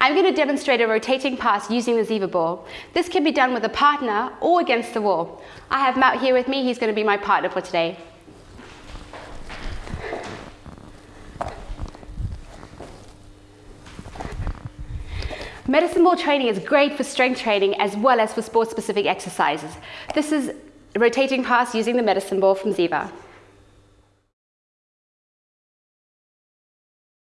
I'm going to demonstrate a rotating pass using the Ziva ball. This can be done with a partner or against the wall. I have Matt here with me, he's going to be my partner for today. Medicine ball training is great for strength training as well as for sport specific exercises. This is rotating pass using the medicine ball from Ziva.